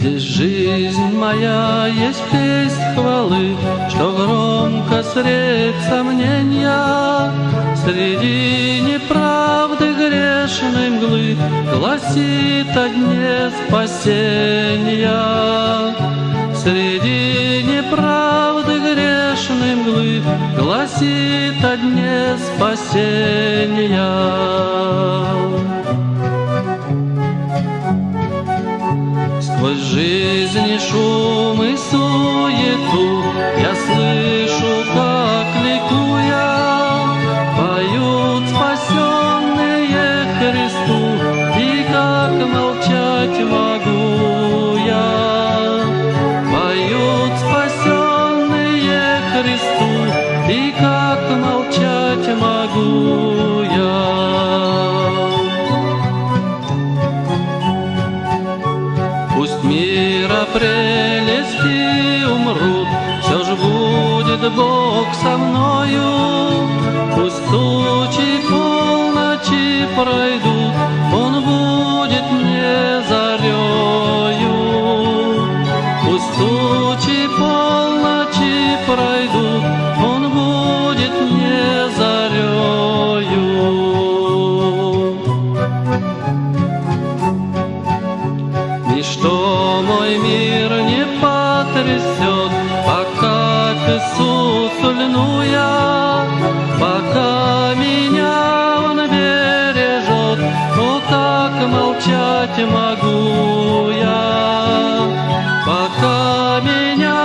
Здесь жизнь моя есть песнь хвалы, Что громко средь сомнения Среди неправды грешной мглы Гласит о дне спасения. Среди неправды грешной мглы Гласит о дне спасения. Жизни шум и суету. Я слышу, как ликуя Поют спасенные Христу. И как молчать могу я? Поют спасенные Христу. И как молчать могу будет Бог со мною. Пусть тучи полночи пройдут, Он будет мне зарею. Пусть тучи полночи пройдут, Он будет мне зарею. Ничто мой мир не потрясет, Льну я, Пока меня Он бережет, О, как молчать могу я. Пока меня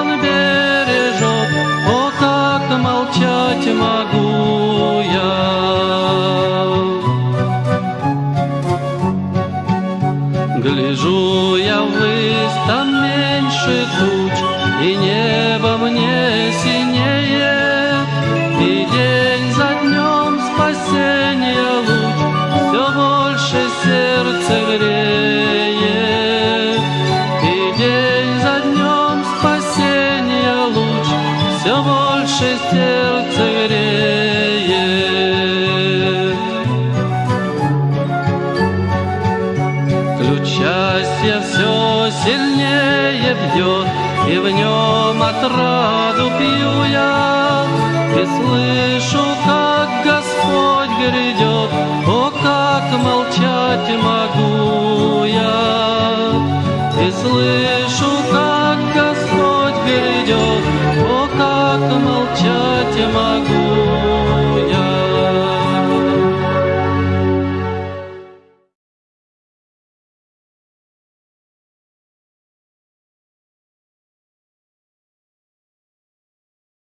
Он бережет, О, как молчать могу я. Гляжу я ввысь, там меньше туч, И небо И день за днем спасения луч Все больше сердце греет. И день за днем спасения луч Все больше сердце греет. Ключ счастья все сильнее бьет, И в нем отраду пью я, и слышу, как Господь грядет, О, как молчать могу я. И слышу, как Господь грядет, О, как молчать могу